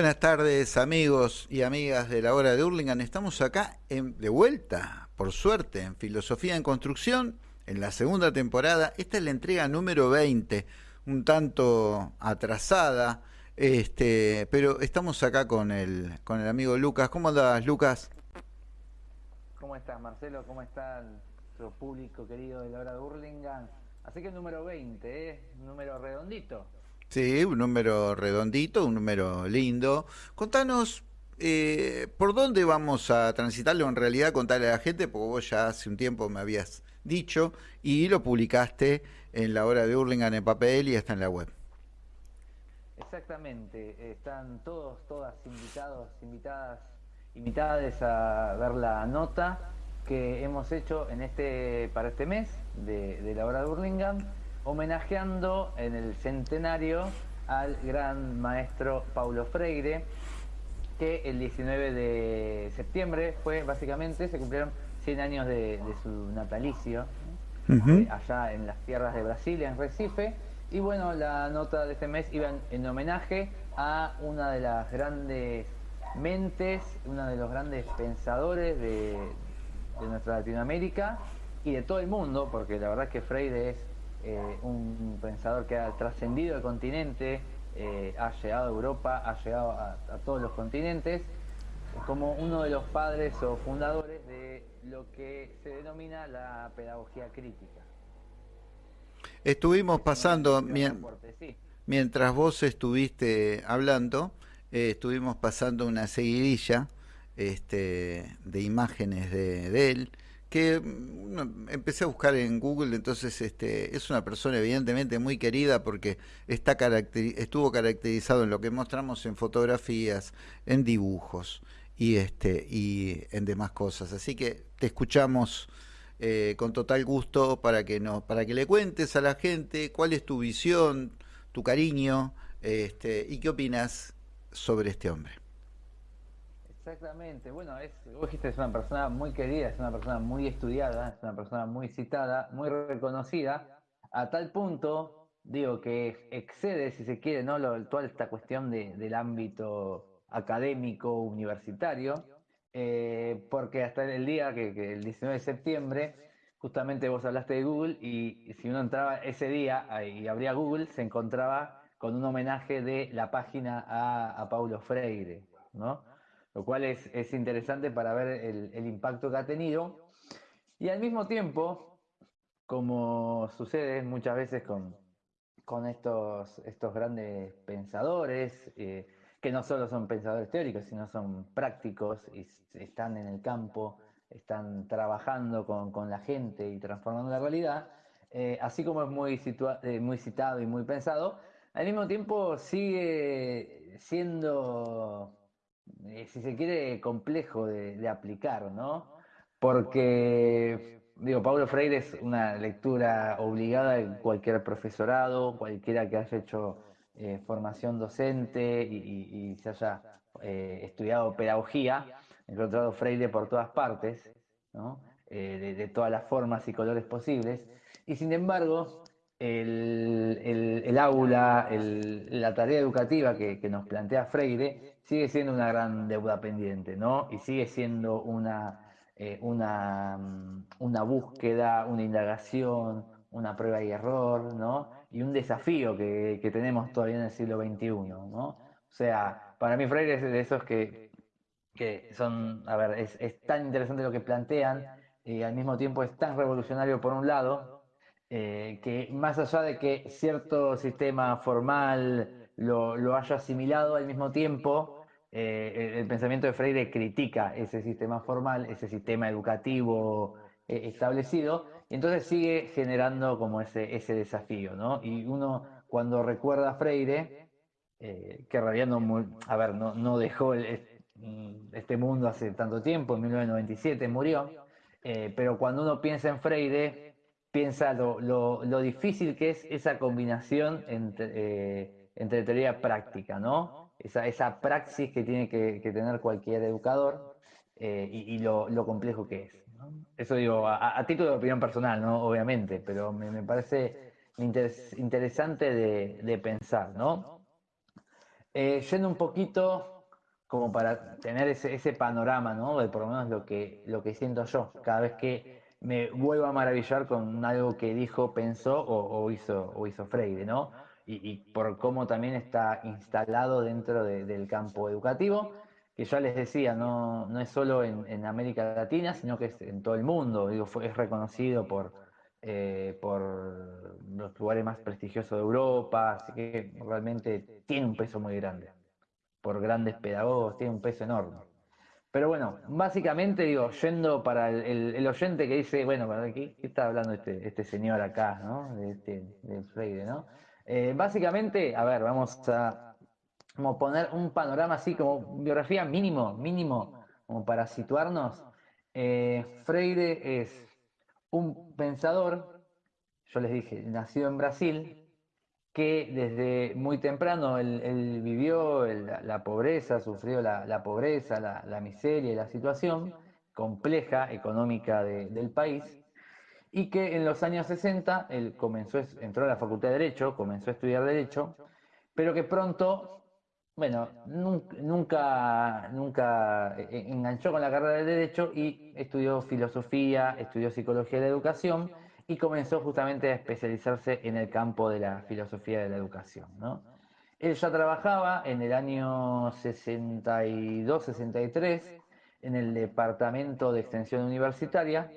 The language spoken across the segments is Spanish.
Buenas tardes amigos y amigas de la hora de Hurlingham. Estamos acá en, de vuelta, por suerte, en Filosofía en Construcción, en la segunda temporada. Esta es la entrega número 20, un tanto atrasada, este, pero estamos acá con el, con el amigo Lucas. ¿Cómo andas, Lucas? ¿Cómo estás, Marcelo? ¿Cómo está nuestro público querido de la hora de Hurlingham? Así que el número 20, ¿eh? número redondito. Sí, un número redondito, un número lindo. Contanos eh, por dónde vamos a transitarlo, en realidad contarle a la gente, porque vos ya hace un tiempo me habías dicho y lo publicaste en la hora de Hurlingham en papel y está en la web. Exactamente, están todos, todas invitados, invitadas, invitadas a ver la nota que hemos hecho en este, para este mes de, de la hora de Hurlingham homenajeando en el centenario al gran maestro Paulo Freire, que el 19 de septiembre fue básicamente, se cumplieron 100 años de, su natalicio, eh, allá en las tierras de Brasil, en Recife, y bueno, la nota de este mes iba en, homenaje a una de las grandes mentes, uno de los grandes pensadores de, de nuestra Latinoamérica y de todo el mundo, porque la verdad que Freire es eh, un pensador que ha trascendido el continente, eh, ha llegado a Europa, ha llegado a, todos los continentes, como uno de los padres o fundadores de lo que se denomina la pedagogía crítica. Estuvimos pasando, mientras vos estuviste hablando, eh, estuvimos pasando una seguidilla este, de imágenes de él, que mm, empecé a buscar en Google, entonces este, es una persona evidentemente muy querida porque está estuvo caracterizado en lo que mostramos en fotografías, en dibujos y, este, y en demás cosas. Así que te escuchamos eh, con total gusto para que, no, para que le cuentes a la gente cuál es tu visión, tu cariño este, y qué opinas sobre este hombre. Exactamente, bueno, es, vos dijiste, es una persona muy querida, es una persona muy estudiada, es una persona muy citada, muy reconocida, a tal punto, digo, que excede, si se quiere, ¿no? toda esta cuestión del ámbito académico, universitario, eh, porque hasta el día que, el 19 de septiembre, justamente vos hablaste de Google, y si uno entraba ese día y abría Google, se encontraba con un homenaje de la página a Paulo Freire, ¿no? Lo cual es, interesante para ver el, impacto que ha tenido. Y al mismo tiempo, como sucede muchas veces con, con estos, estos grandes pensadores, eh, que no solo son pensadores teóricos, sino son prácticos y están en el campo, están trabajando con, la gente y transformando la realidad, eh, así como es muy, eh, muy citado y muy pensado, al mismo tiempo sigue siendo eh, si se quiere, complejo de, aplicar, ¿no? Porque, digo, Pablo Freire es una lectura obligada de cualquier profesorado, cualquiera que haya hecho eh, formación docente y, se haya eh, estudiado pedagogía, encontrado Freire por todas partes, ¿no? de, todas las formas y colores posibles. Y sin embargo, el, aula, la tarea educativa que, que, nos plantea Freire sigue siendo una gran deuda pendiente, ¿no? Y sigue siendo una, eh, una, mm, una búsqueda, una indagación, una prueba y error, ¿no? Y un desafío que, que tenemos todavía en el siglo XXI, ¿no? O sea, para mí Freire es de esos que, que son, a ver, es, es tan interesante lo que plantean y al mismo tiempo es tan revolucionario por un lado, eh, que más allá de que cierto sistema formal lo, lo haya asimilado al mismo tiempo, eh, el, pensamiento de Freire critica ese sistema formal, ese sistema educativo eh, establecido, y entonces sigue generando como ese, ese desafío, ¿no? Y uno cuando recuerda a Freire, que en realidad no, a ver, no, no dejó mm, este mundo hace tanto tiempo, en 1997 murió, pero cuando uno piensa en Freire, piensa lo, lo, lo difícil que es esa combinación entre, entre teoría y práctica, ¿no? esa, esa praxis que tiene que, tener cualquier educador eh, y, lo, complejo que es. Eso digo, a, título de opinión personal, ¿no? Obviamente, pero me, parece interesante de, pensar, ¿no? Eh, yendo un poquito como para tener ese, ese, panorama, ¿no? De por lo menos lo que, lo que siento yo, cada vez que me vuelvo a maravillar con algo que dijo, pensó o, hizo, o hizo Freire, ¿no? Y, por cómo también está instalado dentro del campo educativo, que ya les decía, no, no es solo en, América Latina, sino que es en todo el mundo, digo, fue, es reconocido por, eh, por los lugares más prestigiosos de Europa, así que realmente tiene un peso muy grande, por grandes pedagogos, tiene un peso enorme. Pero bueno, básicamente digo, yendo para el, oyente que dice, bueno, ¿qué, qué está hablando este, este señor acá, ¿no? De, este, de Freire, ¿no? Eh, básicamente, a ver, vamos a poner un panorama así como biografía mínimo, mínimo, como para situarnos. Eh, Freire es un pensador, yo les dije, nacido en Brasil, que desde muy temprano él, vivió la, pobreza, sufrió la, pobreza, la, miseria y la situación compleja económica del país, y que en los años 60 él comenzó, entró a la Facultad de Derecho, comenzó a estudiar Derecho, pero que pronto bueno, nunca, nunca e, e, enganchó con la carrera de Derecho y estudió filosofía, estudió psicología de la educación y comenzó justamente a especializarse en el campo de la filosofía de la educación. ¿no? Él ya trabajaba en el año 62-63 en el Departamento de Extensión Universitaria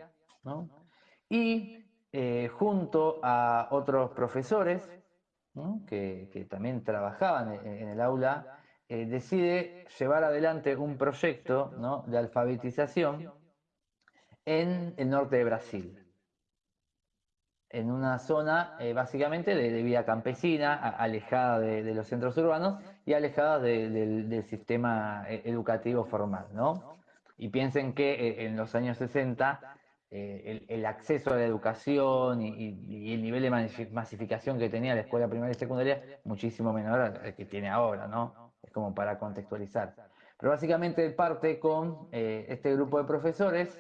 y eh, junto a otros profesores que, también trabajaban en, el aula, eh, decide llevar adelante un proyecto de alfabetización en el norte de Brasil, en una zona eh, básicamente de, vida campesina, alejada de, los centros urbanos y alejada del sistema eh, educativo formal. Y piensen que en los años 60 eh, el, acceso a la educación y, el nivel de masificación que tenía la escuela primaria y secundaria muchísimo menor al que tiene ahora, ¿no? Es como para contextualizar. Pero básicamente parte con eh, este grupo de profesores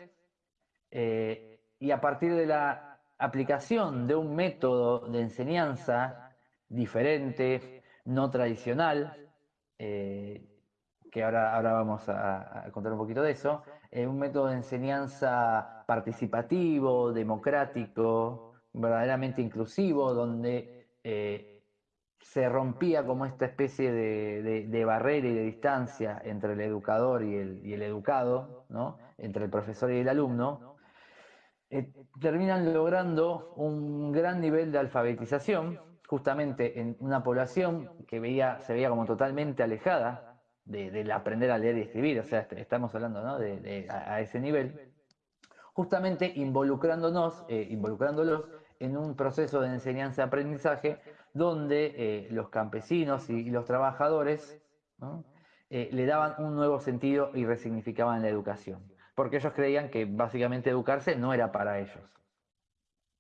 eh, y a partir de la aplicación de un método de enseñanza diferente, no tradicional, que ahora, ahora vamos a, contar un poquito de eso, un método de enseñanza participativo, democrático, verdaderamente inclusivo, donde eh, se rompía como esta especie de, barrera y de distancia entre el educador y el, educado, ¿no? entre el profesor y el alumno, eh, terminan logrando un gran nivel de alfabetización, justamente en una población que veía, se veía como totalmente alejada del aprender a leer y escribir, o sea, estamos hablando de, a, ese nivel, justamente involucrándonos, eh, involucrándolos en un proceso de enseñanza-aprendizaje donde eh, los campesinos y, los trabajadores le daban un nuevo sentido y resignificaban la educación, porque ellos creían que básicamente educarse no era para ellos,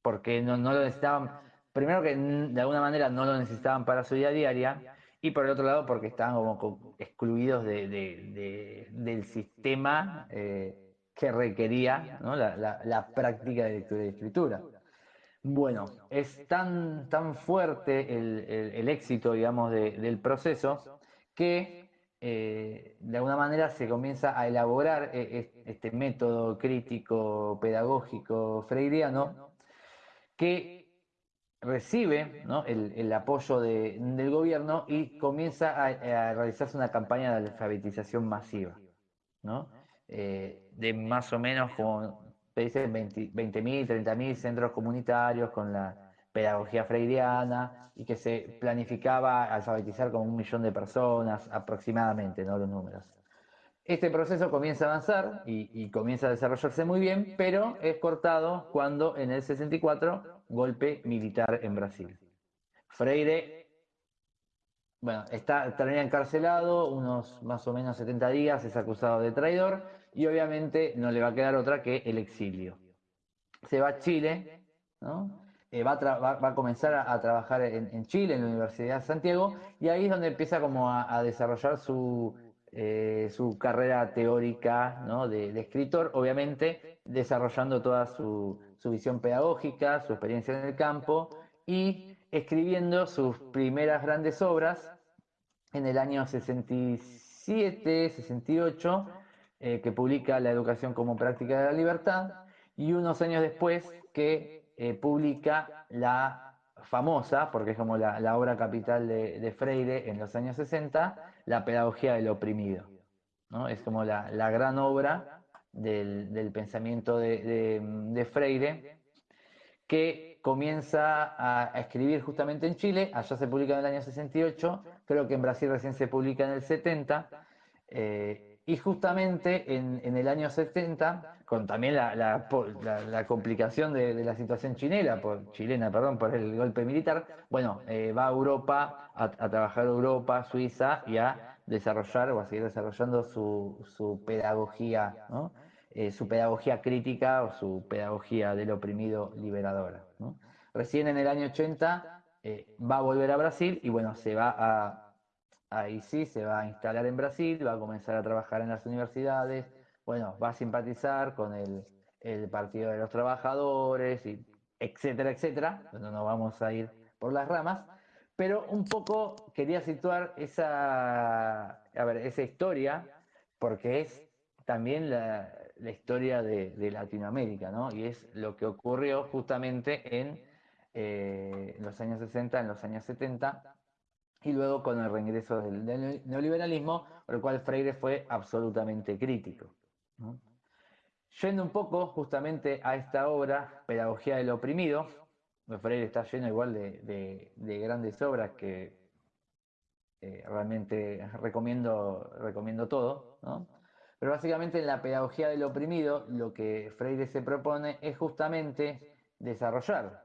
porque no, lo necesitaban, primero que de alguna manera no lo necesitaban para su vida diaria, y por el otro lado porque estaban como excluidos del sistema eh, que requería la, práctica de lectura y escritura. Bueno, es tan, tan fuerte el, éxito, digamos, del proceso que eh, de alguna manera se comienza a elaborar eh, este método crítico pedagógico freiriano que recibe el, apoyo del gobierno y comienza a, realizarse una campaña de alfabetización masiva, eh, de más o menos como te dicen 20.000, 30.000 centros comunitarios con la pedagogía freiriana y que se planificaba alfabetizar como un millón de personas aproximadamente, ¿no? los números. Este proceso comienza a avanzar y, comienza a desarrollarse muy bien, pero es cortado cuando en el 64 golpe militar en Brasil. Freire, bueno, está, termina encarcelado unos más o menos 70 días, es acusado de traidor y obviamente no le va a quedar otra que el exilio. Se va a Chile, eh, va, a comenzar a, trabajar en, Chile, en la Universidad de Santiago, y ahí es donde empieza como a desarrollar su, eh, su carrera teórica de, escritor, obviamente desarrollando toda su, visión pedagógica, su experiencia en el campo y escribiendo sus primeras grandes obras en el año 67, 68, eh, que publica La educación como práctica de la libertad, y unos años después que eh, publica la famosa, porque es como la, obra capital de, Freire en los años 60, La pedagogía del oprimido. ¿no? Es como la, gran obra del, pensamiento de, Freire, que comienza a, escribir justamente en Chile, allá se publica en el año 68, creo que en Brasil recién se publica en el 70, eh, y justamente en, el año 70, con también la, complicación de, la situación chilena, por, chilena perdón, por el golpe militar, bueno, eh, va a Europa, a, trabajar Europa, Suiza, y a desarrollar o a seguir desarrollando su, pedagogía, eh, su pedagogía crítica o su pedagogía del oprimido liberadora. Recién en el año 80 eh, va a volver a Brasil y bueno, se va a, ahí sí, se va a instalar en Brasil, va a comenzar a trabajar en las universidades, bueno, va a simpatizar con el, Partido de los Trabajadores, y etcétera, etcétera. No vamos a ir por las ramas, pero un poco quería situar esa, a ver, esa historia, porque es también la, historia de, Latinoamérica, ¿no? Y es lo que ocurrió justamente en, eh, los años 60, en los años 70, y luego con el reingreso del, neoliberalismo, por el cual Freire fue absolutamente crítico. Yendo un poco justamente a esta obra, Pedagogía del Oprimido, Freire está lleno igual de, grandes obras que eh, realmente recomiendo, recomiendo todo, Pero básicamente en la pedagogía del oprimido lo que Freire se propone es justamente desarrollar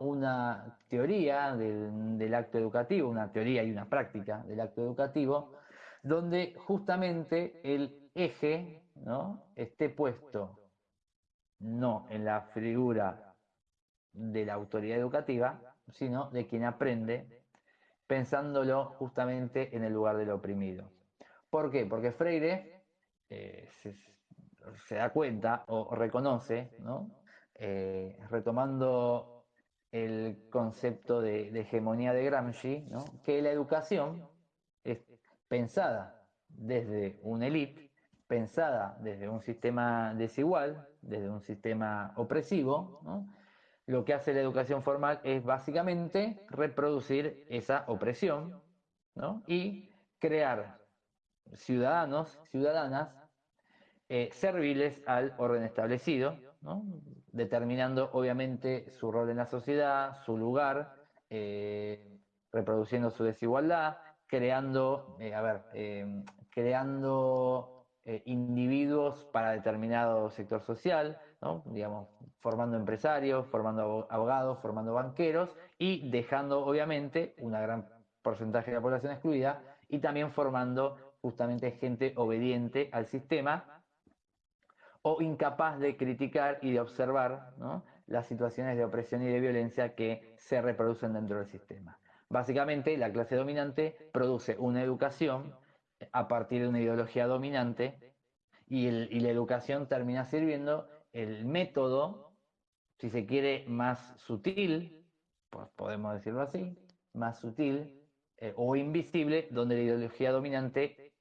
una teoría del, acto educativo, una teoría y una práctica del acto educativo, donde justamente el eje ¿no? esté puesto no en la figura de la autoridad educativa, sino de quien aprende, pensándolo justamente en el lugar del oprimido. ¿Por qué? Porque Freire eh, se, da cuenta o reconoce, eh, retomando el concepto de, hegemonía de Gramsci, que la educación es pensada desde una élite, pensada desde un sistema desigual, desde un sistema opresivo, lo que hace la educación formal es básicamente reproducir esa opresión y crear ciudadanos, ciudadanas eh, serviles al orden establecido, determinando obviamente su rol en la sociedad, su lugar, eh, reproduciendo su desigualdad, creando, eh, a ver, creando individuos para determinado sector social, digamos, formando empresarios, formando abogados, formando banqueros y dejando obviamente una gran porcentaje de la población excluida y también formando justamente gente obediente al sistema o incapaz de criticar y de observar las situaciones de opresión y de violencia que se reproducen dentro del sistema. Básicamente, la clase dominante produce una educación a partir de una ideología dominante y, y la educación termina sirviendo el método, si se quiere, más sutil, pues podemos decirlo así, más sutil eh, o invisible, donde la ideología dominante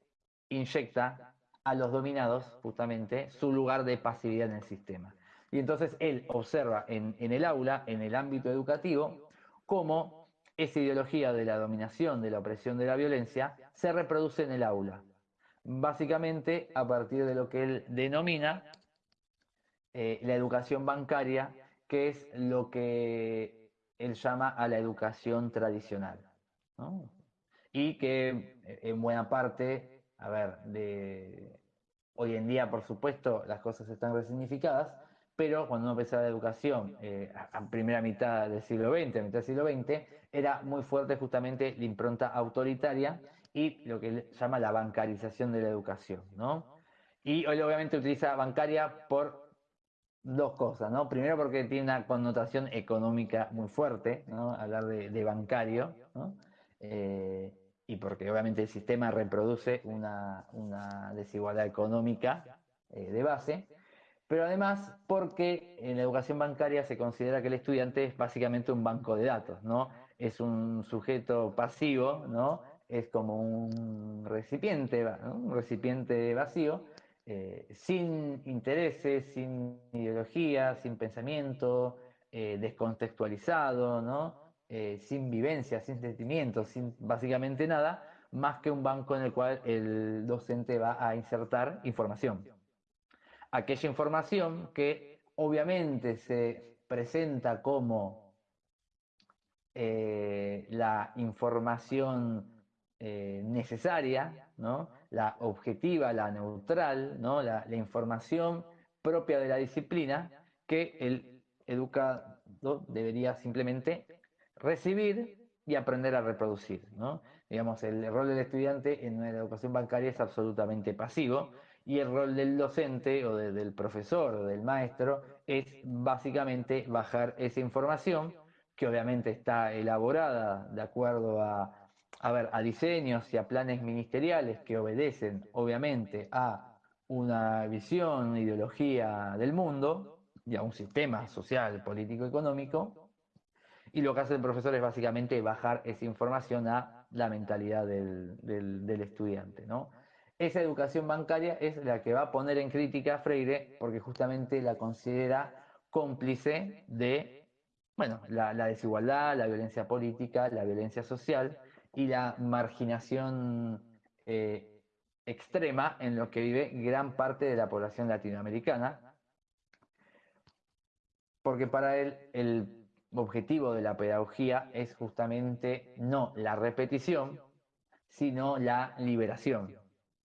inyecta a los dominados justamente su lugar de pasividad en el sistema. Y entonces él observa en, en el aula, en el ámbito educativo, cómo esa ideología de la dominación, de la opresión, de la violencia, se reproduce en el aula. Básicamente a partir de lo que él denomina eh, la educación bancaria, que es lo que él llama a la educación tradicional. Y que eh, en buena parte, a ver, de, hoy en día, por supuesto, las cosas están resignificadas, pero cuando uno pensaba la educación eh, a primera mitad del siglo XX, a mitad del siglo XX, era muy fuerte justamente la impronta autoritaria y lo que llama la bancarización de la educación, ¿no? Y hoy obviamente utiliza bancaria por dos cosas, ¿no? Primero porque tiene una connotación económica muy fuerte, ¿no? Hablar de, bancario, ¿no? Eh, y porque obviamente el sistema reproduce una, desigualdad económica eh, de base, pero además porque en la educación bancaria se considera que el estudiante es básicamente un banco de datos, ¿no? Es un sujeto pasivo, ¿no? es como un recipiente, un recipiente vacío, eh, sin intereses, sin ideología, sin pensamiento, eh, descontextualizado, ¿no? Eh, sin vivencia, sin sentimientos, sin básicamente nada, más que un banco en el cual el docente va a insertar información. Aquella información que obviamente se presenta como la información necesaria, ¿no? la objetiva, la neutral, ¿no? la, información propia de la disciplina que el educado debería simplemente recibir y aprender a reproducir. ¿no? Digamos, el rol del estudiante en la educación bancaria es absolutamente pasivo y el rol del docente o del profesor o del maestro es básicamente bajar esa información que obviamente está elaborada de acuerdo a a ver, a diseños y a planes ministeriales que obedecen, obviamente, a una visión, una ideología del mundo y a un sistema social, político, económico. Y lo que hace el profesor es básicamente bajar esa información a la mentalidad del, del estudiante. ¿no? Esa educación bancaria es la que va a poner en crítica a Freire porque justamente la considera cómplice de bueno, la, desigualdad, la violencia política, la violencia social y la marginación eh, extrema en lo que vive gran parte de la población latinoamericana, porque para él el objetivo de la pedagogía es justamente no la repetición, sino la liberación.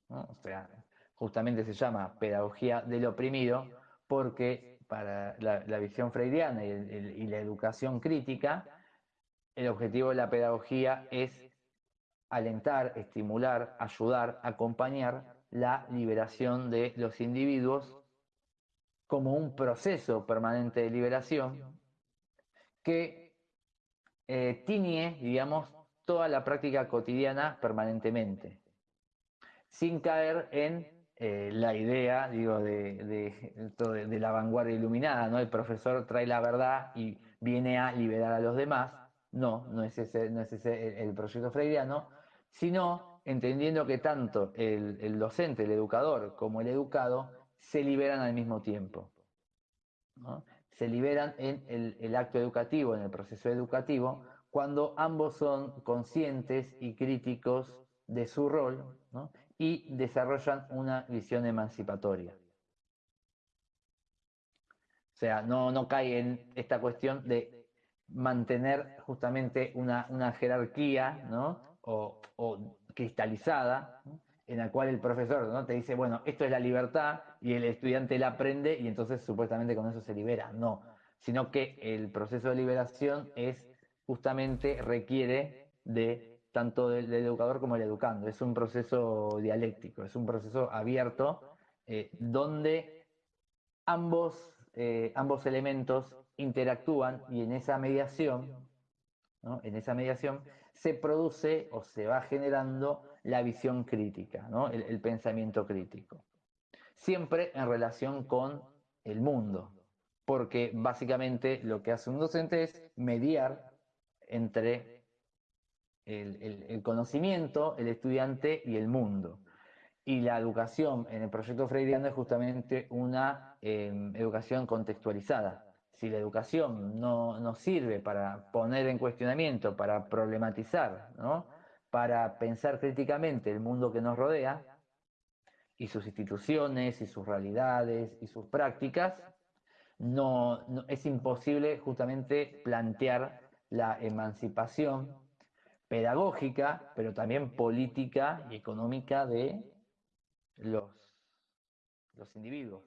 O sea, justamente se llama pedagogía del oprimido porque para la, visión freudiana y la educación crítica, el objetivo de la pedagogía es alentar, estimular, ayudar, acompañar la liberación de los individuos como un proceso permanente de liberación que eh, tiñe, digamos, toda la práctica cotidiana permanentemente, sin caer en eh, la idea, digo, de, de, la vanguardia iluminada, ¿no? El profesor trae la verdad y viene a liberar a los demás. No, no es ese, no es ese el proyecto freudiano, sino entendiendo que tanto el, docente, el educador, como el educado se liberan al mismo tiempo. Se liberan en el, acto educativo, en el proceso educativo, cuando ambos son conscientes y críticos de su rol y desarrollan una visión emancipatoria. O sea, no, no cae en esta cuestión de mantener justamente una, una jerarquía, ¿no? o, cristalizada, en la cual el profesor ¿no? te dice, bueno, esto es la libertad y el estudiante la aprende y entonces supuestamente con eso se libera. No, sino que el proceso de liberación es justamente requiere de tanto del, educador como el educando. Es un proceso dialéctico, es un proceso abierto eh, donde ambos, eh, ambos elementos interactúan y en esa mediación, en esa mediación se produce o se va generando la visión crítica, ¿no? el, pensamiento crítico. Siempre en relación con el mundo, porque básicamente lo que hace un docente es mediar entre el, conocimiento, el estudiante y el mundo. Y la educación en el proyecto freudiano es justamente una em, educación contextualizada, si la educación no, nos sirve para poner en cuestionamiento, para problematizar, para pensar críticamente el mundo que nos rodea y sus instituciones y sus realidades y sus prácticas, no, es imposible justamente plantear la emancipación pedagógica, pero también política y económica de los, los individuos.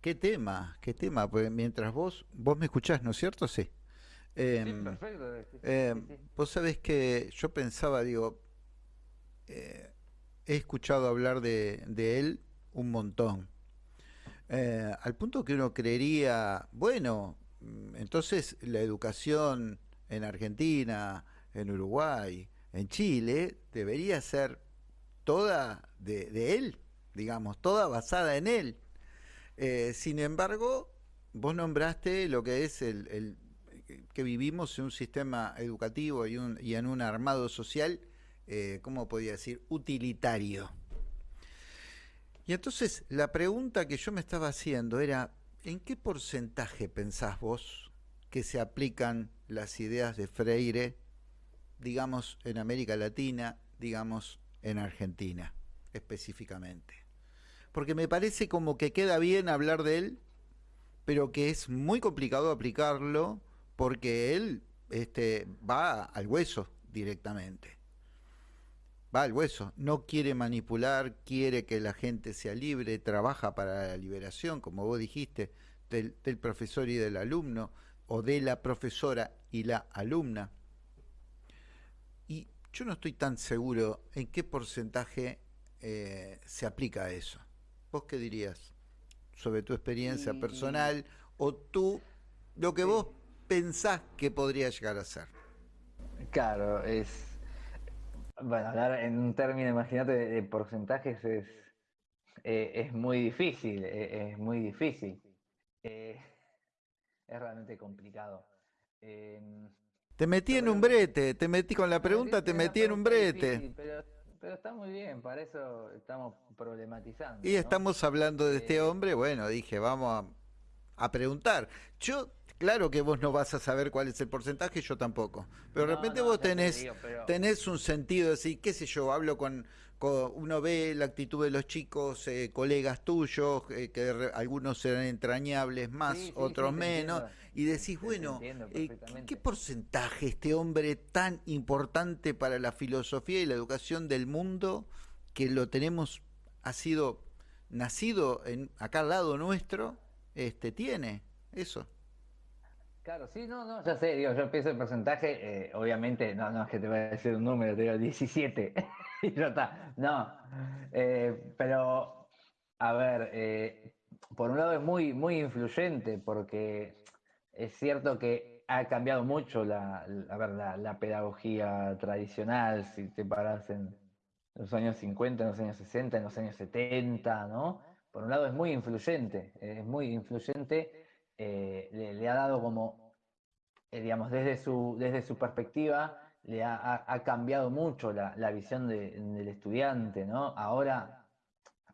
¿Qué tema? ¿Qué tema? Pues mientras vos, vos me escuchás, ¿no es cierto? Sí. Em, perfecto. Em, vos sabés que yo pensaba, digo, eh, he escuchado hablar de, él un montón. Eh, al punto que uno creería, bueno, mm, entonces la educación en Argentina, en Uruguay, en Chile, debería ser toda de él, digamos, toda basada en él. Eh, sin embargo, vos nombraste lo que es el, que vivimos en un sistema educativo y, en un armado social, eh, ¿cómo podría decir?, utilitario. Y entonces la pregunta que yo me estaba haciendo era, ¿en qué porcentaje pensás vos que se aplican las ideas de Freire, digamos, en América Latina, digamos, en Argentina específicamente? Porque me parece como que queda bien hablar de él, pero que es muy complicado aplicarlo porque él este, va al hueso directamente. Va al hueso, no quiere manipular, quiere que la gente sea libre, trabaja para la liberación, como vos dijiste, del, profesor y del alumno, o de la profesora y la alumna. Y yo no estoy tan seguro en qué porcentaje eh, se aplica eso. ¿Vos qué dirías sobre tu experiencia personal o tú, lo que vos pensás que podría llegar a ser? Claro, es. Bueno, hablar en un término, imagínate, de, porcentajes es, eh, es muy difícil, eh, es muy difícil. Eh, es realmente complicado. Em, te metí en un brete, te metí con la pregunta, te metí en un brete. Pero está muy bien, para eso estamos problematizando. Y estamos hablando de este eh, hombre, bueno, dije, vamos a, preguntar. Yo, claro que vos no vas a saber cuál es el porcentaje, yo tampoco. Pero de repente vos tenés, tenés un sentido de decir, qué sé yo, hablo con, uno ve la actitud de los chicos, eh, colegas tuyos, eh, que algunos serán entrañables más, otros menos y decís, bueno, eh, ¿qué porcentaje este hombre tan importante para la filosofía y la educación del mundo, que lo tenemos, ha sido nacido en, acá al lado nuestro, este, tiene eso? Claro, sí, no, no, ya sé, digo, yo pienso el porcentaje, eh, obviamente, no, no es que te voy a decir un número, te digo 17, no, eh, pero, a ver, por un lado es muy, muy influyente, porque es cierto que ha cambiado mucho la, la, pedagogía tradicional, si te paras en los años 50, en los años 60, en los años 70, ¿no? Por un lado es muy influyente, es muy influyente, eh, le, ha dado como, eh, digamos, desde su, desde su perspectiva, le ha, cambiado mucho la, visión del estudiante, ¿no? Ahora,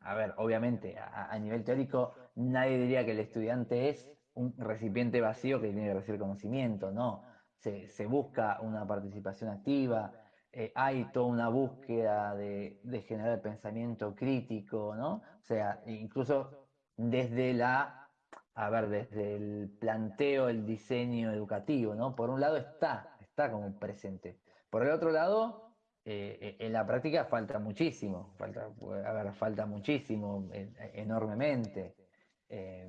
a ver, obviamente, a nivel teórico, nadie diría que el estudiante es un recipiente vacío que tiene que recibir conocimiento, no. Se, busca una participación activa, eh, hay toda una búsqueda de, generar pensamiento crítico, ¿no? O sea, incluso desde la, a ver, desde el planteo, el diseño educativo, ¿no? Por un lado está, está como presente. Por el otro lado, eh, en la práctica falta muchísimo, falta, falta muchísimo, enormemente, eh,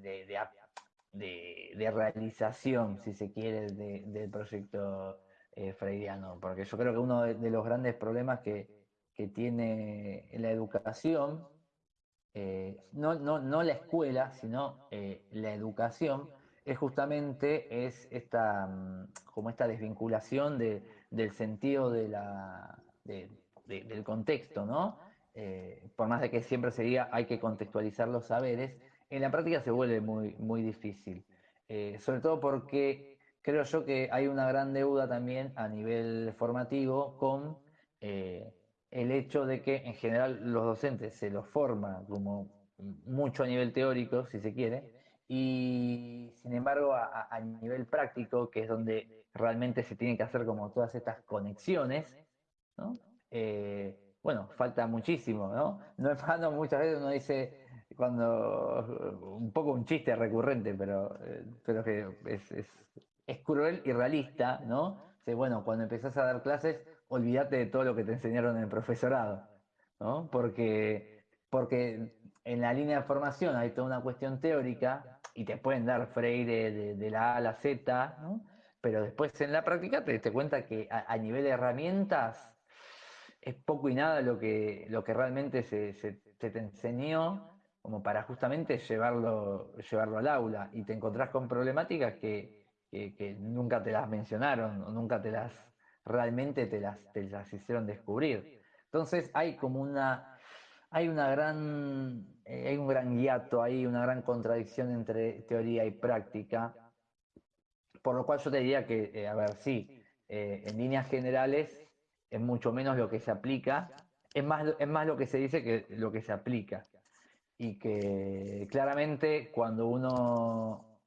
de, de, realización, si se quiere, del proyecto eh, freudiano, porque yo creo que uno de, los grandes problemas que, tiene la educación, eh, no, no, la escuela, sino eh, la educación, es justamente es esta, mm, como esta desvinculación del sentido de la, del contexto, ¿no? por más de que siempre se diga hay que contextualizar los saberes, en la práctica se vuelve muy, muy difícil. Eh, sobre todo porque creo yo que hay una gran deuda también a nivel formativo con eh, el hecho de que en general los docentes se los forma como mucho a nivel teórico, si se quiere, y sin embargo a, nivel práctico, que es donde realmente se tienen que hacer como todas estas conexiones, eh, bueno, falta muchísimo, ¿no? No es malo, muchas veces uno dice, cuando un poco un chiste recurrente, pero, eh, pero que es, es, cruel y realista, ¿no? bueno, cuando empezás a dar clases, olvídate de todo lo que te enseñaron en el profesorado, ¿no? Porque, porque en la línea de formación hay toda una cuestión teórica y te pueden dar Freire de, la A a la Z, ¿no? Pero después en la práctica te das cuenta que a, nivel de herramientas es poco y nada lo que, lo que realmente se, te enseñó como para justamente llevarlo, llevarlo al aula y te encontrás con problemáticas que, nunca te las mencionaron o nunca te las realmente te las, te las hicieron descubrir. Entonces hay como una, hay una gran, eh, hay un gran hiato ahí, una gran contradicción entre teoría y práctica, por lo cual yo te diría que, a ver, sí, en líneas generales es mucho menos lo que se aplica, es más, es más lo que se dice que lo que se aplica. Y que claramente cuando uno,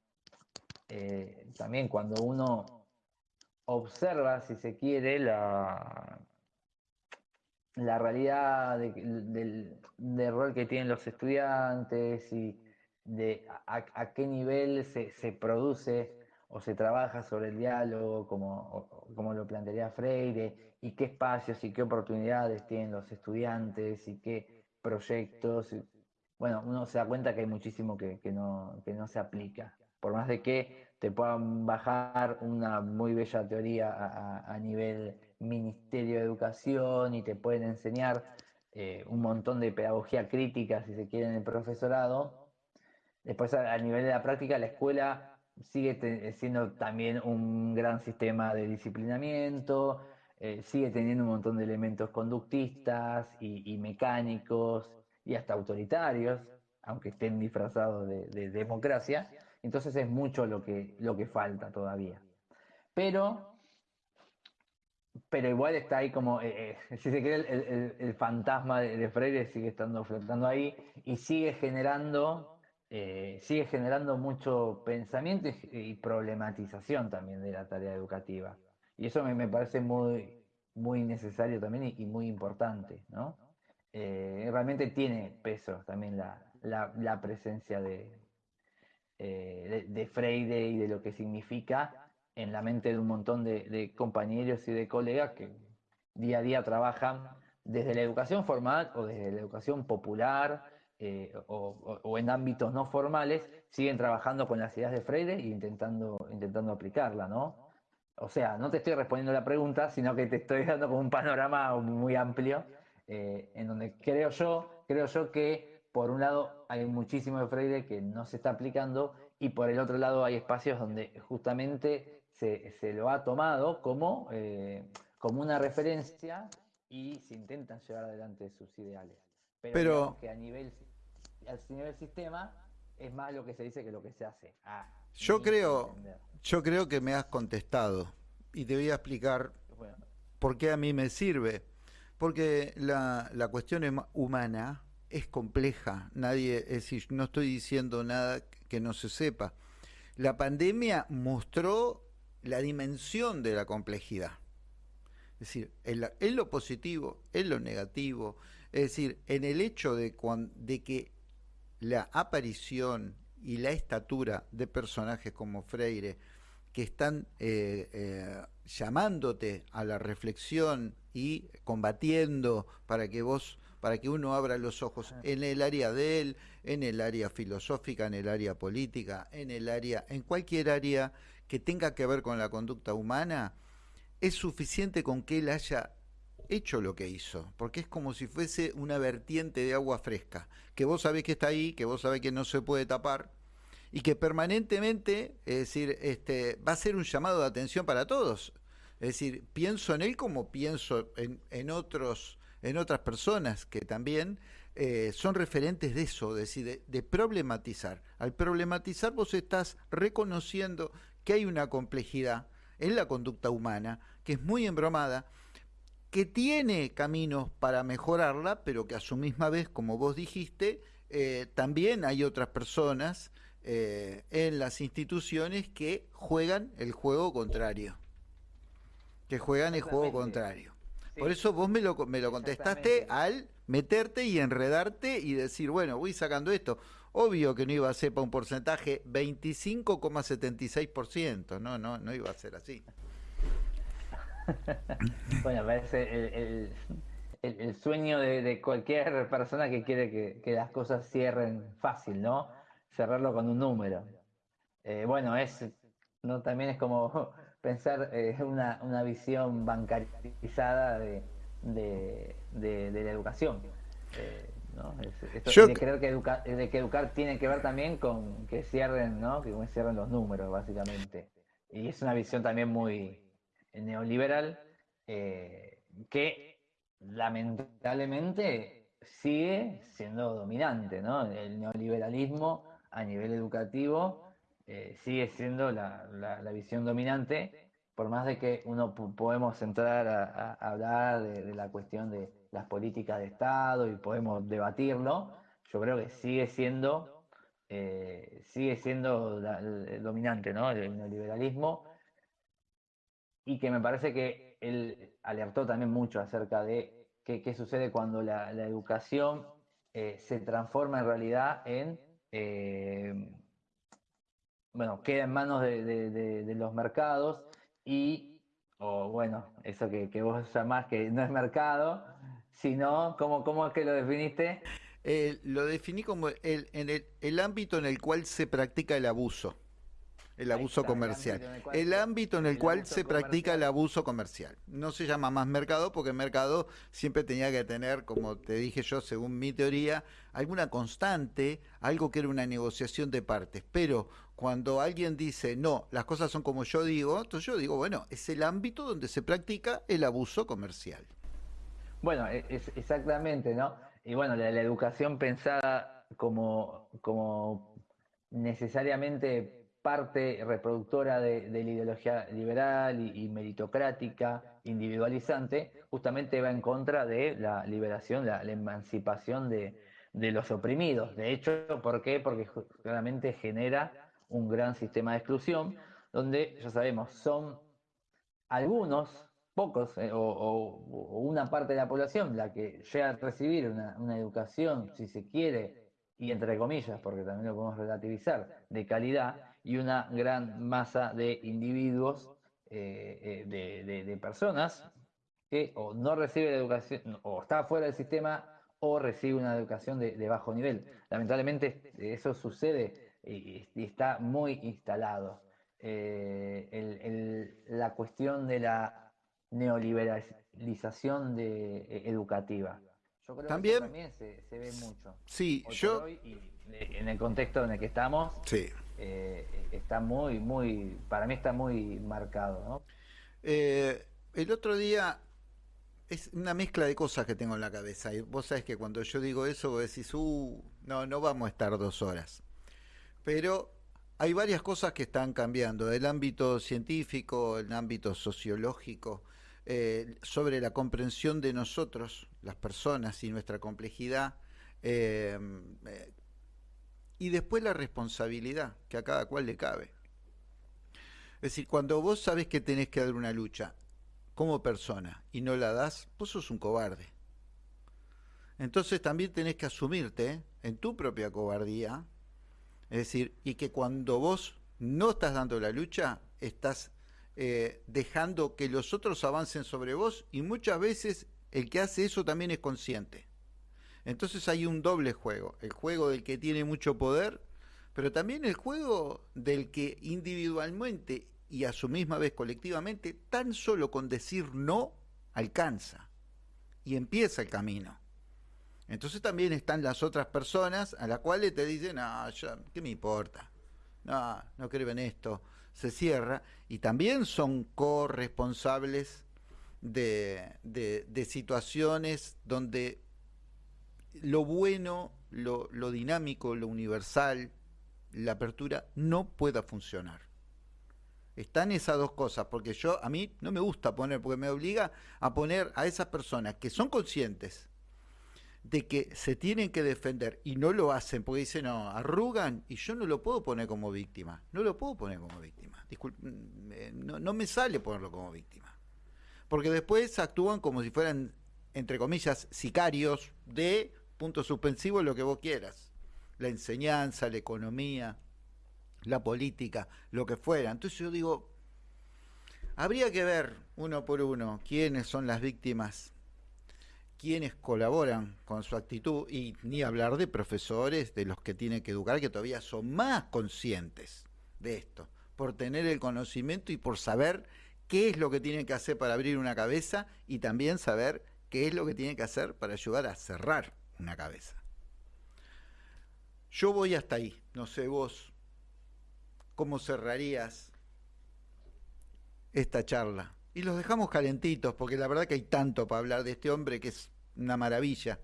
también cuando uno observa, si se quiere, la, la realidad del, rol que tienen los estudiantes y de a, qué nivel se, se, produce o se trabaja sobre el diálogo, como, como lo plantearía Freire, y qué espacios y qué oportunidades tienen los estudiantes y qué proyectos. Bueno, uno se da cuenta que hay muchísimo que, que, no, que no se aplica. Por más de que te puedan bajar una muy bella teoría a, nivel Ministerio de Educación y te pueden enseñar eh, un montón de pedagogía crítica, si se quiere, en el profesorado. Después, a, nivel de la práctica, la escuela sigue siendo también un gran sistema de disciplinamiento, eh, sigue teniendo un montón de elementos conductistas y, mecánicos y hasta autoritarios, aunque estén disfrazados de, democracia. Entonces es mucho lo que, lo que falta todavía. Pero pero igual está ahí como, eh, eh, si se quiere, el, fantasma de, Freire sigue estando flotando ahí y sigue generando, eh, sigue generando mucho pensamiento y, problematización también de la tarea educativa. Y eso me, parece muy, muy necesario también y, muy importante, ¿no? realmente tiene peso también la, presencia de, de Freire y de lo que significa en la mente de un montón de, compañeros y de colegas que día a día trabajan desde la educación formal o desde la educación popular eh, o, en ámbitos no formales, siguen trabajando con las ideas de Freire e intentando, intentando aplicarla, ¿no? O sea, no te estoy respondiendo la pregunta, sino que te estoy dando como un panorama muy amplio, eh, en donde creo yo, creo yo que por un lado hay muchísimo de Freire que no se está aplicando y por el otro lado hay espacios donde justamente se, lo ha tomado como, eh, como una referencia y se intentan llevar adelante sus ideales. Pero, que a nivel, a nivel sistema es más lo que se dice que lo que se hace. yo creo, yo creo que me has contestado y te voy a explicar por qué a mí me sirve. Porque la, la cuestión humana es compleja. Nadie, es decir, no estoy diciendo nada que no se sepa. La pandemia mostró la dimensión de la complejidad. Es decir, en, lo positivo, en lo negativo, es decir, en el hecho de, de que la aparición y la estatura de personajes como Freire, que están eh, eh, llamándote a la reflexión y combatiendo para que vos, para que uno abra los ojos en el área de él, en el área filosófica, en el área política, en el área, en cualquier área que tenga que ver con la conducta humana, es suficiente con que él haya hecho lo que hizo, porque es como si fuese una vertiente de agua fresca, que vos sabés que está ahí, que vos sabés que no se puede tapar, y que permanentemente, es decir, este, va a ser un llamado de atención para todos. Es decir, pienso en él como pienso en, otros, en otras personas que también eh, son referentes de eso, decir, de problematizar. Al problematizar vos estás reconociendo que hay una complejidad en la conducta humana que es muy embromada, que tiene caminos para mejorarla, pero que a su misma vez, como vos dijiste, eh, también hay otras personas eh, en las instituciones que juegan el juego contrario. Que juegan el juego contrario. Por eso vos me lo, me lo contestaste al meterte y enredarte y decir, bueno, voy sacando esto. Obvio que no iba a ser para un porcentaje 25,76%, no, no, no iba a ser así. bueno, parece el, sueño de, cualquier persona que quiere que, las cosas cierren fácil, ¿no? Cerrarlo con un número. Eh, bueno, es no también es como pensar eh, una, una, visión bancarizada de, la educación. Eh, de, creer que educar, de que educar tiene que ver también con que cierren, ¿no? Que cierren los números, básicamente. Y es una visión también muy neoliberal eh, que lamentablemente sigue siendo dominante, ¿no? El neoliberalismo a nivel educativo eh, sigue siendo la, visión dominante, por más de que uno podemos entrar a, hablar de, la cuestión de las políticas de Estado y podemos debatirlo, yo creo que sigue siendo, eh, sigue siendo dominante ¿no? el neoliberalismo y que me parece que él alertó también mucho acerca de qué, sucede cuando la, educación eh, se transforma en realidad en, bueno, queda en manos de, los mercados y, o bueno, eso que, vos llamás que no es mercado, sino, ¿cómo, cómo es que lo definiste? Eh, lo definí como el, en el, el ámbito en el cual se practica el abuso el abuso comercial. El ámbito en el cual, se practica el abuso comercial. No se llama más mercado porque el mercado siempre tenía que tener, como te dije yo, según mi teoría, alguna constante, algo que era una negociación de partes. Pero cuando alguien dice, no, las cosas son como yo digo, entonces yo digo, bueno, es el ámbito donde se practica el abuso comercial. Bueno, e, es, exactamente, ¿no? Y bueno, la, educación pensada como, como necesariamente parte reproductora de, la ideología liberal y, meritocrática, individualizante, justamente va en contra de la liberación, la, emancipación de, los oprimidos. De hecho, ¿por qué? Porque claramente genera un gran sistema de exclusión, donde ya sabemos, son algunos, pocos, eh, o, una parte de la población la que llega a recibir una educación, si se quiere, y entre comillas, porque también lo podemos relativizar, de calidad, y una gran masa de individuos, eh, eh, de, personas que o no recibe la educación, o está fuera del sistema, o recibe una educación de, bajo nivel. Lamentablemente eso sucede y, está muy instalado. Eh, la cuestión de la neoliberalización de, educativa. Yo creo también, que también se, ve mucho. Sí, yo... en el contexto en el que estamos, sí. Eh, está muy, muy, para mí está muy marcado. Eh, el otro día es una mezcla de cosas que tengo en la cabeza. Y vos sabés que cuando yo digo eso, vos decís, uh, no, no vamos a estar dos horas. Pero hay varias cosas que están cambiando, del ámbito científico, el ámbito sociológico, eh, sobre la comprensión de nosotros, las personas y nuestra complejidad, y después la responsabilidad que a cada cual le cabe. Es decir, cuando vos sabes que tenés que dar una lucha como persona y no la das, vos sos un cobarde. Entonces también tenés que asumirte en tu propia cobardía, es decir, y que cuando vos no estás dando la lucha, estás eh, dejando que los otros avancen sobre vos y muchas veces el que hace eso también es consciente. Entonces hay un doble juego, el juego del que tiene mucho poder, pero también el juego del que individualmente y a su misma vez colectivamente, tan solo con decir no, alcanza y empieza el camino. Entonces también están las otras personas a las cuales te dicen, no, ¿qué me importa? No, no creo en esto. Se cierra y también son corresponsables de, de, de situaciones donde lo bueno, lo, dinámico, lo universal, la apertura, no pueda funcionar. Están esas dos cosas, porque yo, a mí no me gusta poner, porque me obliga a poner a esas personas que son conscientes de que se tienen que defender y no lo hacen, porque dicen, no, arrugan, y yo no lo puedo poner como víctima, no lo puedo poner como víctima, mm, no, no me sale ponerlo como víctima, porque después actúan como si fueran, entre comillas, sicarios de punto suspensivo, lo que vos quieras. La enseñanza, la economía, la política, lo que fuera. Entonces yo digo, habría que ver uno por uno quiénes son las víctimas, quiénes colaboran con su actitud y ni hablar de profesores, de los que tienen que educar, que todavía son más conscientes de esto, por tener el conocimiento y por saber qué es lo que tienen que hacer para abrir una cabeza y también saber qué es lo que tienen que hacer para ayudar a cerrar una cabeza. Yo voy hasta ahí, no sé vos, ¿cómo cerrarías esta charla? Y los dejamos calentitos, porque la verdad que hay tanto para hablar de este hombre que es una maravilla.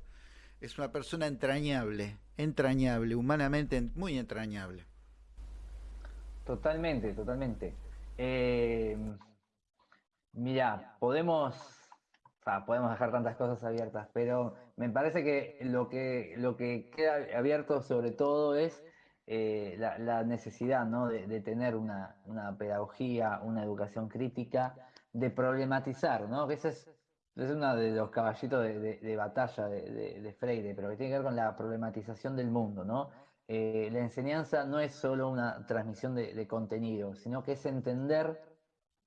Es una persona entrañable, entrañable, humanamente muy entrañable. Totalmente, totalmente. Eh, mira, podemos, podemos dejar tantas cosas abiertas, pero me parece que lo que, lo que queda abierto sobre todo es eh, la, necesidad ¿no? de, tener una, pedagogía, una educación crítica, de problematizar, ¿no? que ese es, es uno de los caballitos de, batalla de, Freire, pero que tiene que ver con la problematización del mundo. ¿no? Eh, la enseñanza no es solo una transmisión de contenido, sino que es entender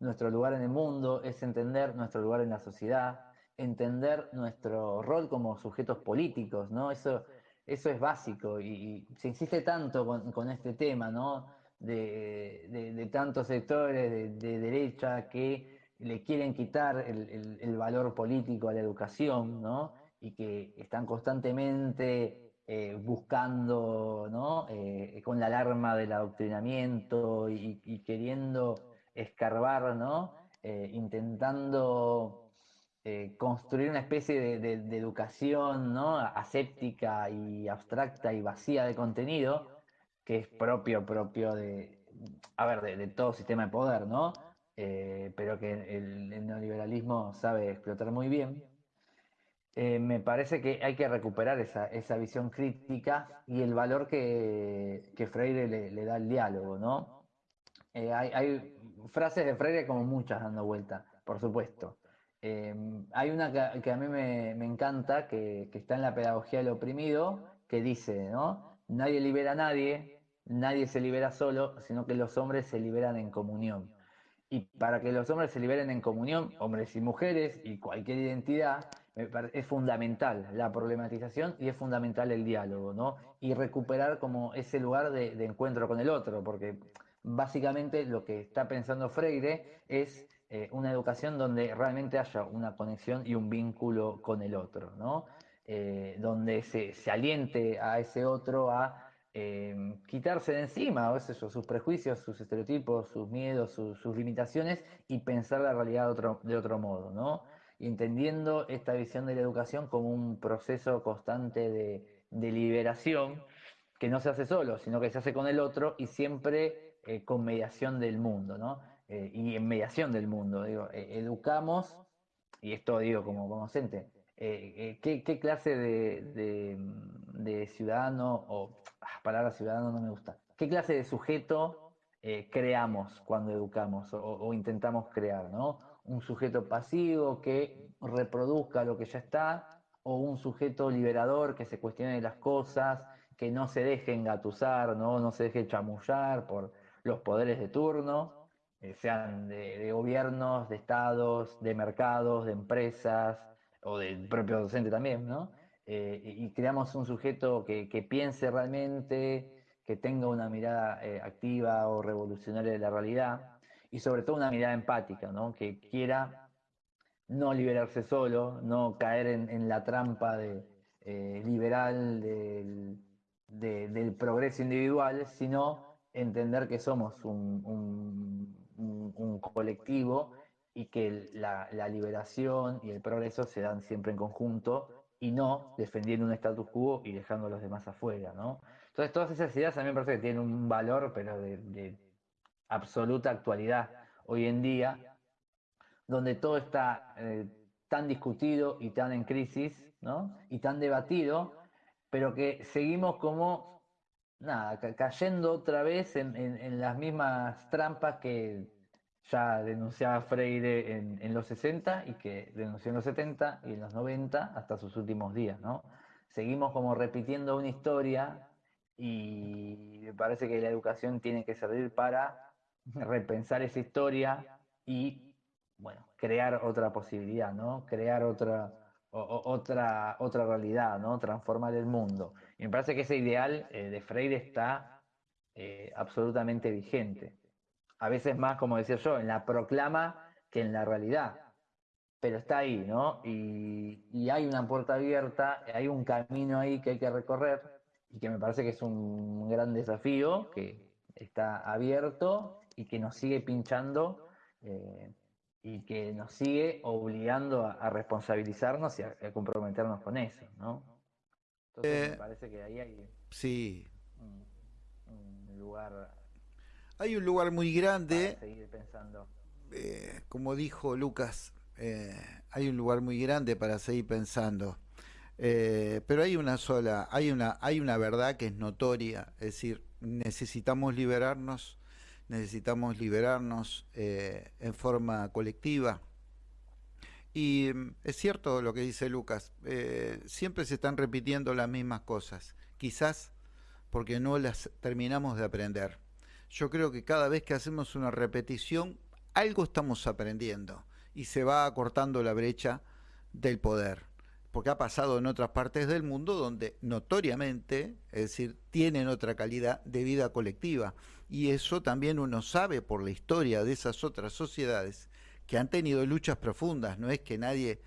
nuestro lugar en el mundo, es entender nuestro lugar en la sociedad, entender nuestro rol como sujetos políticos, ¿no? Eso eso es básico y, se insiste tanto con, este tema, ¿no? De, tantos sectores de, derecha que le quieren quitar el, valor político a la educación, ¿no? Y que están constantemente eh, buscando, ¿no? Eh, con la alarma del adoctrinamiento y, queriendo escarbar, ¿no? Eh, intentando eh, construir una especie de, educación ¿no? aséptica y abstracta y vacía de contenido, que es propio, propio de, a ver, de, todo sistema de poder, ¿no? Eh, pero que el, neoliberalismo sabe explotar muy bien. Eh, me parece que hay que recuperar esa, esa visión crítica y el valor que, que Freire le, da al diálogo, ¿no? hay, hay frases de Freire como muchas dando vuelta, por supuesto. Em, hay una que, a mí me, encanta, que, está en la pedagogía del oprimido, que dice, ¿no? Nadie libera a nadie, nadie se libera solo, sino que los hombres se liberan en comunión. Y para que los hombres se liberen en comunión, hombres y mujeres y cualquier identidad, es fundamental la problematización y es fundamental el diálogo, ¿no? Y recuperar como ese lugar de, encuentro con el otro, porque básicamente lo que está pensando Freire es eh, una educación donde realmente haya una conexión y un vínculo con el otro, ¿no? Eh, donde se, aliente a ese otro a em, quitarse de encima sus prejuicios, sus estereotipos, sus miedos, sus limitaciones y pensar la realidad de otro, modo, ¿no? Entendiendo esta visión de la educación como un proceso constante de, liberación que no se hace solo, sino que se hace con el otro y siempre eh, con mediación del mundo, ¿no? Eh, y en mediación del mundo. Digo, eh, educamos, y esto digo como, docente, eh, ¿qué, clase de, ciudadano, o ah, palabra ciudadano no me gusta, qué clase de sujeto creamos cuando educamos o, intentamos crear, ¿no? Un sujeto pasivo que reproduzca lo que ya está, o un sujeto liberador que se cuestione las cosas, que no se deje engatusar, ¿no? no se deje chamullar por los poderes de turno, eh, sean de, gobiernos, de estados, de mercados, de empresas o del propio docente también, ¿no? Eh, y creamos un sujeto que, piense realmente, que tenga una mirada eh, activa o revolucionaria de la realidad y sobre todo una mirada empática, ¿no? Que quiera no liberarse solo, no caer en, la trampa de, liberal del, del progreso individual, sino entender que somos un un, colectivo y que la, liberación y el progreso se dan siempre en conjunto y no defendiendo un status quo y dejando a los demás afuera, ¿no? Entonces todas esas ideas a mí me parece que tienen un valor, pero de, absoluta actualidad hoy en día, donde todo está eh, tan discutido y tan en crisis, ¿no? Y tan debatido, pero que seguimos como nada, cayendo otra vez en, las mismas trampas que ya denunciaba Freire en, los 60 y que denunció en los 70 y en los 90 hasta sus últimos días, ¿no? Seguimos como repitiendo una historia y me parece que la educación tiene que servir para repensar esa historia y, bueno, crear otra posibilidad, ¿no? Crear otra, otra, otra realidad, ¿no? Transformar el mundo. Y me parece que ese ideal eh, de Freire está eh, absolutamente vigente. A veces más, como decía yo, en la proclama que en la realidad. Pero está ahí, ¿no? Y, hay una puerta abierta, hay un camino ahí que hay que recorrer y que me parece que es un gran desafío que está abierto y que nos sigue pinchando eh, y que nos sigue obligando a, responsabilizarnos y a, comprometernos con eso, ¿no? Entonces me eh, parece que ahí hay sí. un, lugar Hay un lugar muy grande. seguir pensando. Eh, como dijo Lucas, eh, hay un lugar muy grande para seguir pensando. Eh, pero hay una sola, hay una, hay una verdad que es notoria, es decir, necesitamos liberarnos, necesitamos liberarnos en forma colectiva. Y mm, es cierto lo que dice Lucas, siempre se están repitiendo las mismas cosas, quizás porque no las terminamos de aprender. Yo creo que cada vez que hacemos una repetición, algo estamos aprendiendo y se va acortando la brecha del poder. Porque ha pasado en otras partes del mundo donde notoriamente, es decir, tienen otra calidad de vida colectiva. Y eso también uno sabe por la historia de esas otras sociedades que han tenido luchas profundas. No es que nadie,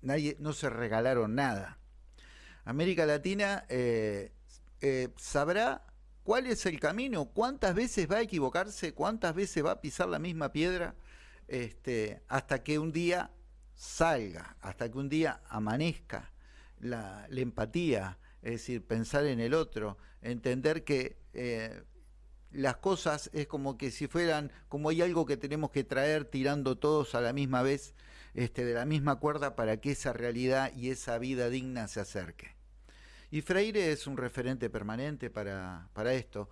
nadie no se regalaron nada. América Latina eh, eh, sabrá cuál es el camino, cuántas veces va a equivocarse, cuántas veces va a pisar la misma piedra, este, hasta que un día salga, hasta que un día amanezca la, empatía, es decir, pensar en el otro, entender que eh, las cosas es como que si fueran, como hay algo que tenemos que traer tirando todos a la misma vez, este, de la misma cuerda para que esa realidad y esa vida digna se acerque. Y Freire es un referente permanente para, esto.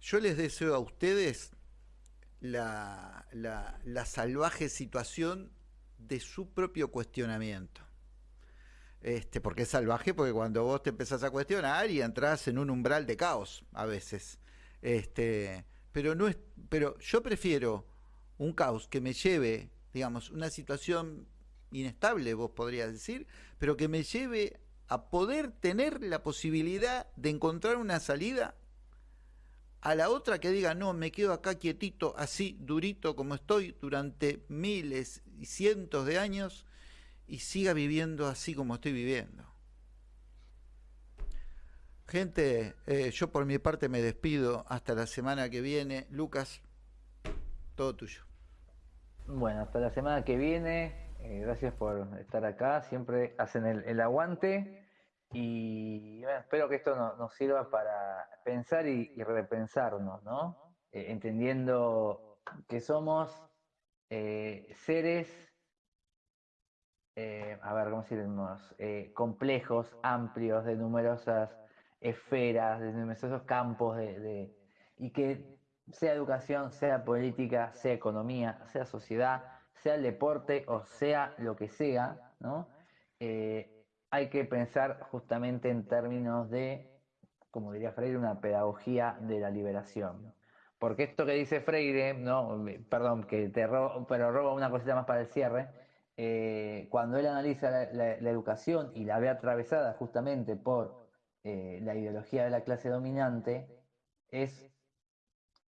Yo les deseo a ustedes la, salvaje situación de su propio cuestionamiento. Este, porque es salvaje, porque cuando vos te empezás a cuestionar y entras en un umbral de caos a veces. Este, pero no es, pero yo prefiero un caos que me lleve, digamos, una situación inestable, vos podrías decir, pero que me lleve a poder tener la posibilidad de encontrar una salida a la otra que diga, no, me quedo acá quietito, así, durito como estoy durante miles y cientos de años y siga viviendo así como estoy viviendo. Gente, eh, yo por mi parte me despido hasta la semana que viene. Lucas, todo tuyo. Bueno, hasta la semana que viene. Eh, gracias por estar acá, siempre hacen el, aguante y espero que esto nos sirva para pensar y, repensarnos, ¿no? Eh, entendiendo que somos eh, seres, a ver, ¿cómo decimos? complejos, amplios, de numerosas esferas, de numerosos campos, de, y que sea educación, sea política, sea economía, sea sociedad, sea el deporte o sea lo que sea, ¿no? Eh, hay que pensar justamente en términos de, como diría Freire, una pedagogía de la liberación. Porque esto que dice Freire, no, perdón, que te robo, pero roba una cosita más para el cierre, eh, cuando él analiza la, educación y la ve atravesada justamente por eh, la ideología de la clase dominante, es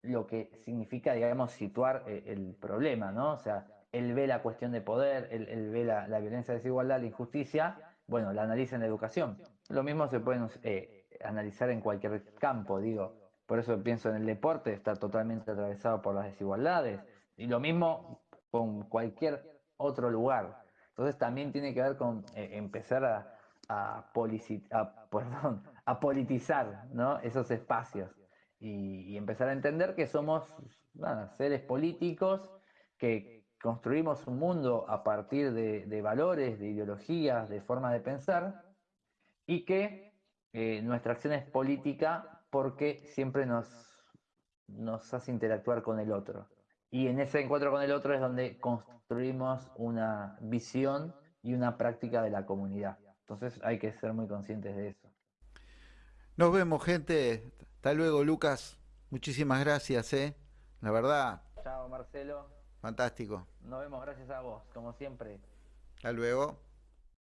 lo que significa, digamos, situar el problema, ¿no? O sea, él ve la cuestión de poder, él, ve la, violencia, la desigualdad, la injusticia, bueno, la analiza en la educación. Lo mismo se puede eh, analizar en cualquier campo, digo. Por eso pienso en el deporte, está totalmente atravesado por las desigualdades. Y lo mismo con cualquier otro lugar. Entonces también tiene que ver con eh, empezar a, a, politizar esos espacios y, empezar a entender que somos seres políticos que, construimos un mundo a partir de, valores, de ideologías, de formas de pensar, y que eh, nuestra acción es política porque siempre nos, nos hace interactuar con el otro. Y en ese encuentro con el otro es donde construimos una visión y una práctica de la comunidad. Entonces hay que ser muy conscientes de eso. Nos vemos, gente. Hasta luego, Lucas. Muchísimas gracias, ¿eh? La verdad. Chao, Marcelo. Fantástico. Nos vemos, gracias a vos, como siempre. Hasta luego.